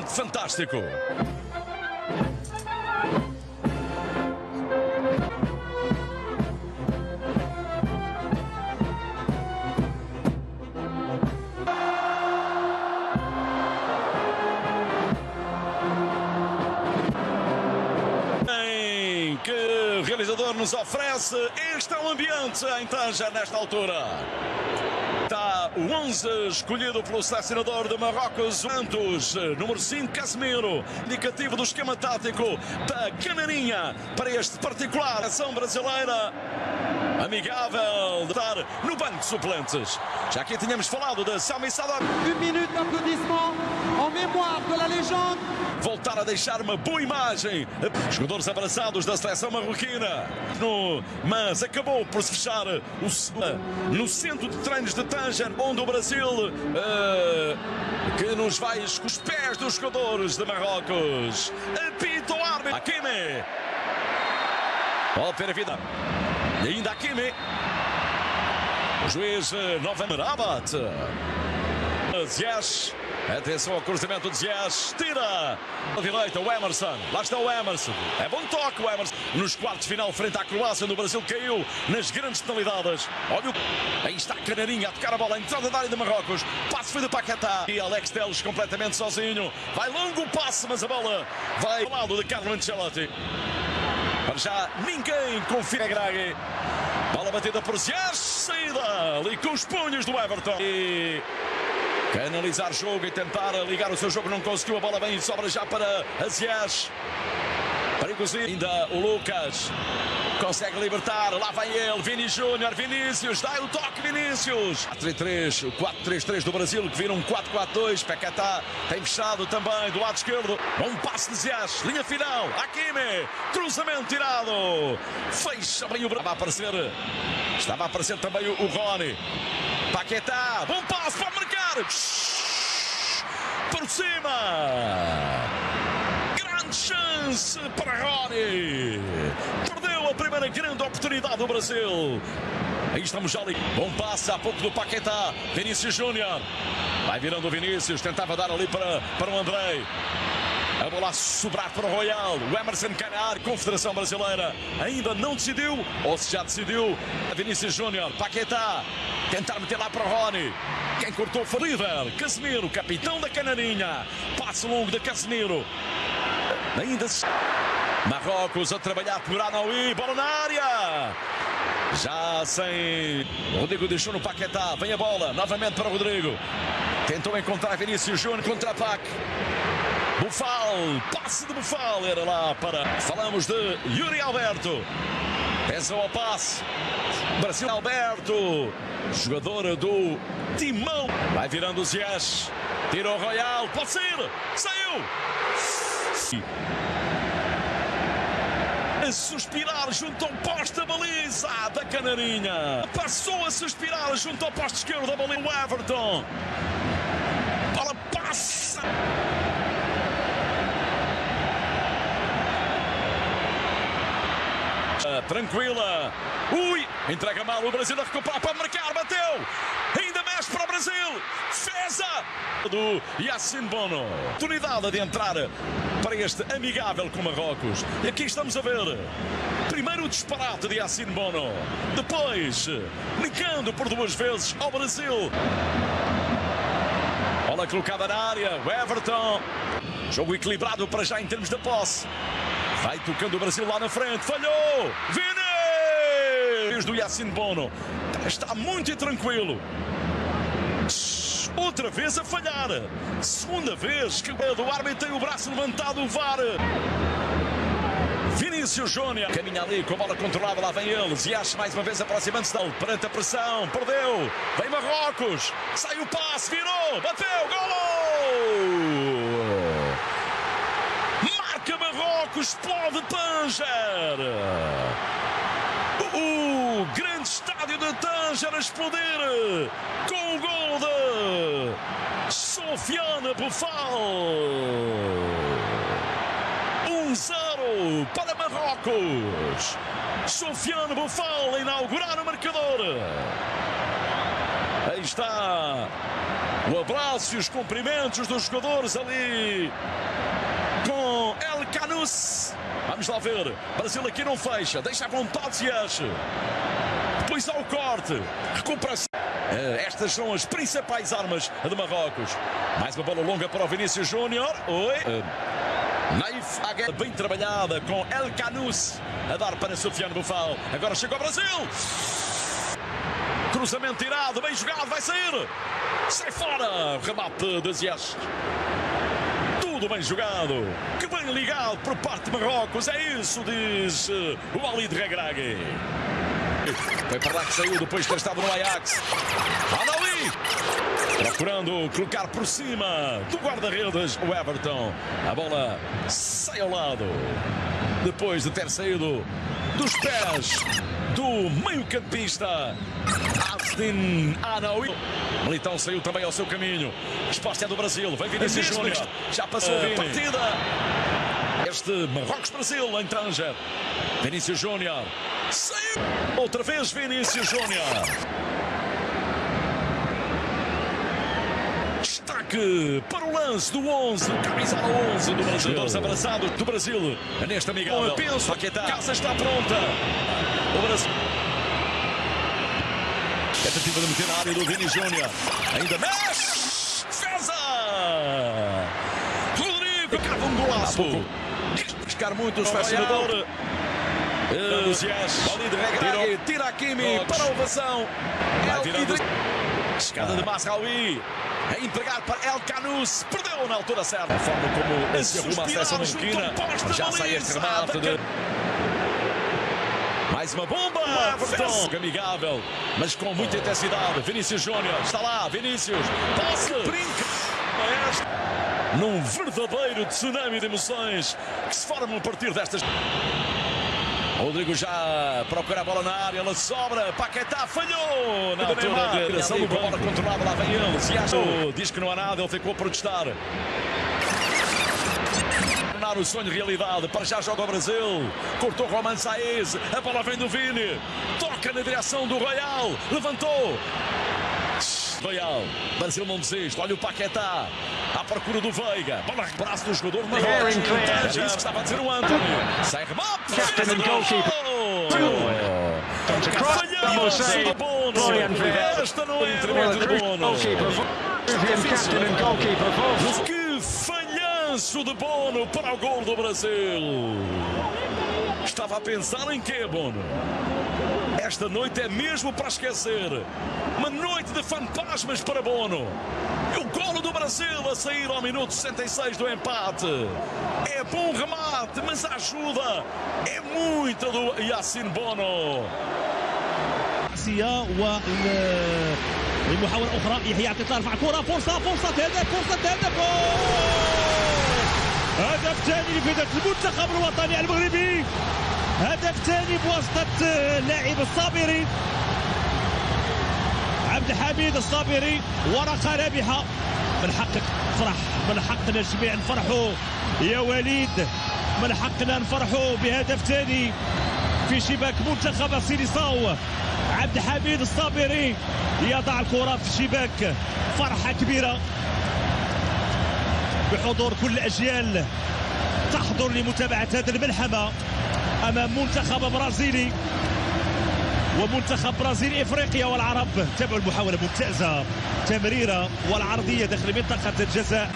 Fantástico. Que realizador nos oferece. Este é o ambiente em Tanger nesta altura. O 11 escolhido pelo selecionador de Marrocos, Santos, número 5, Casemiro, indicativo do esquema tático da Canarinha para este particular. Ação brasileira. Amigável de estar no banco de suplentes. Já aqui tínhamos falado de Sami Sadar. Une minute d'applaudissement en mémoire de la légende. Voltar a deixar uma boa imagem. Jogadores abraçados da seleção marroquina. No, mas acabou por se fechar o, no centro de treinos de Tanger, onde o Brasil eh, que nos vai com os pés dos jogadores de Marrocos. Apita o árbitro. Hakimi. Ter a vida. Ainda Hakimi. O juiz eh, novamente Rabat. Ziyech. Atenção ao cruzamento de Ziyech. Tira. À direita o Emerson. Lá está o Emerson. É bom toque o Emerson. Nos quartos final frente à Croácia no Brasil caiu nas grandes penalidades. Olha o... Aí está a Canarinha a tocar a bola. Entrada da área de Marrocos. Passe foi de Paquetá. E Alex Teles completamente sozinho. Vai longo o passe, mas a bola vai ao lado de Carlo Ancelotti. Para já ninguém confia Graghi. Bola batida por Ziyech. Saída ali com os punhos do Everton. E canalizar jogo e tentar ligar o seu jogo. Não conseguiu. A bola bem sobra já para Azias. Perigosinho. Ainda o Lucas. Consegue libertar. Lá vai ele. Vini Júnior. Vinícius. Dá o toque, Vinícius. 4-3. O 4-3-3 do Brasil que vira um 4-4-2. Paquetá tem fechado também do lado esquerdo. Bom passe de Zias. Linha final. Hakimi. Cruzamento tirado. Fecha bem o Estava a aparecer. Estava a aparecer também o Rony. Paquetá. Bom passe para marcar. Por cima. Chance para Rony. Perdeu a primeira grande oportunidade do Brasil. Aí estamos já ali. Bom passe há pouco do Paquetá. Vinícius Júnior. Vai virando o Vinícius. Tentava dar ali para, para o Andrei. A bola a sobrar para o Royal. O Emerson Canar, Confederação Brasileira, ainda não decidiu. Ou se já decidiu, Vinícius Júnior, Paquetá. Tentar meter lá para o Rony. Quem cortou foi o líder. Casemiro, capitão da Canarinha. Passo longo de Casemiro. Ainda se... Marrocos a trabalhar por Anaui. Bola na área. Já sem. Rodrigo deixou no Paquetá. Vem a bola. Novamente para o Rodrigo. Tentou encontrar Vinícius Júnior contra Pac. Bufal, passe de Bufal, era lá para. Falamos de Yuri Alberto. Pensa ao passe. Brasil Alberto, jogadora do Timão. Vai virando o Ziyech. Tira o Royal, pode ser. Saiu. A suspirar junto ao poste da baliza da Canarinha. Passou a suspirar junto ao poste esquerdo da baliza. O Everton. Bola passa. tranquila. Ui, entrega mal o Brasil a recuperar para marcar, bateu. Ainda mexe para o Brasil. Feza do Yacine Bono. Oportunidade de entrar para este amigável com Marrocos. E aqui estamos a ver. Primeiro o disparate de Yacine Bono. Depois, negando por duas vezes ao Brasil. Bola colocada na área. O Everton. Jogo equilibrado para já em termos de posse. Vai tocando o Brasil lá na frente. Falhou! Vini! Do Yacine Bono. Está muito tranquilo. Outra vez a falhar. Segunda vez que o árbitro tem o braço levantado. O VAR. Vinícius Júnior. Caminha ali com a bola controlada. Lá vem ele. Ziache mais uma vez aproximando-se dele. Perante a pressão. Perdeu. Vem Marrocos. Sai o passe. Virou. Bateu. Golo! Marrocos explode Tanger. O grande estádio de Tanger a explodir com o gol de Sofiane Bufal. 1-0 para Marrocos. Sofiane Bufal a inaugurar o marcador. Aí está O abraço e os cumprimentos dos jogadores ali com El Canus. Vamos lá ver. Brasil aqui não fecha. Deixa vontade Ziyech. Depois há o corte. Recuperação. Eh, Estas são as principais armas de Marrocos. Mais uma bola longa para o Vinícius Júnior. Oi. Eh, Naif bem trabalhada com El Canus a dar para Sofiane Bufal. Agora chega ao Brasil. Cruzamento tirado, bem jogado, vai sair. Sai fora. Remate de Ziyech. Tudo bem jogado. Que bem ligado por parte de Marrocos. É isso, diz eh, o Ali de Regragui. Foi para lá que saiu depois de ter estado no Ajax. Adawi! Procurando colocar por cima do guarda-redes o Everton. A bola sai ao lado. Depois de ter saído dos pés do meio-campista Astin Anaui. Militão saiu também ao seu caminho. Resposta é do Brasil. Vem Vinícius Júnior. Já passou a partida. Este Marrocos-Brasil em Tanger. Vinícius Júnior. Saiu. Outra vez Vinícius Júnior. Destaque para o lance do 11, camisola 11 do Brasil. Jogadores abraçados do Brasil neste amigável. Eu penso, Paquetá. Casa está pronta. O Brasil. Tentativa de meter na área do Vini Júnior. Ainda mexe. Defesa. Rodrigo. Cava um golaço. Buscar muito o. Ali de regra. Tira a Kimi para a ovação. Chegada de Masraoui. A entregar para El Canus. Perdeu na altura certa. A forma como se arruma a seleção marroquina. Já sai este remate de... Mais uma bomba! Everton! Amigável, mas com muita intensidade. Vinícius Júnior está lá. Vinícius. Passe. Brinca. Num verdadeiro tsunami de emoções que se formam a partir destas. Rodrigo já procura a bola na área, ela sobra, Paquetá falhou na altura de criação do bola controlada, lá vem ele, se achou, diz que não há nada, ele ficou a protestar. Tornar o sonho realidade, para já joga o Brasil, cortou Roman Saez, a bola vem do Vini, toca na direção do Royal, levantou, Royal, Brasil não desiste, olha o Paquetá, à procura do Veiga, bola braço do jogador Marrocos, é isso que estava a dizer o Anthony, sai remate, Captain and goalkeeper. De esta não é a de Bono, captain and goalkeeper. que falhanço de Bono para o gol do Brasil, estava a pensar em quê Bono? Esta noite é mesmo para esquecer. Uma noite de fantasmas para Bono. E o golo do Brasil a sair ao minuto 66 do empate. É bom remate, mas a ajuda é muita do Yacine Bono. عكسيه والمحاولة أخرى يحيى عطية ترفع كرة فرصة فرصة هدف فرصة هدف هدف ثاني لفرقة المنتخب الوطني المغربي هدف ثاني بواسطة اللاعب الصابري عبد الحميد الصابري ورقة رابحة من حقك تفرح من حقنا جميع نفرحوا يا وليد. من حقنا نفرحوا بهدف ثاني في شباك منتخب سيليساو عبد الحميد الصابري يضع الكرة في الشباك فرحة كبيرة. بحضور كل الأجيال تحضر لمتابعة هذه الملحمة أمام منتخب برازيلي. ومنتخب برازيل افريقيا والعرب تابعوا المحاوله ممتازه تمريره والعرضيه داخل منطقه الجزاء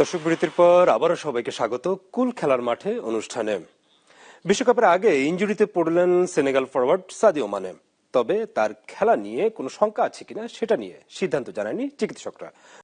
দর্শক বিরতির পর আবারও সবাইকে স্বাগত কুল খেলার মাঠে অনুষ্ঠানে বিশ্বকাপের আগে ইঞ্জুরিতে পড়লেন সেনেগাল ফরওয়ার্ড সাদিও মানে তবে তার খেলা নিয়ে কোনো শঙ্কা আছে কিনা সেটা নিয়ে সিদ্ধান্ত জানায়নি চিকিৎসকরা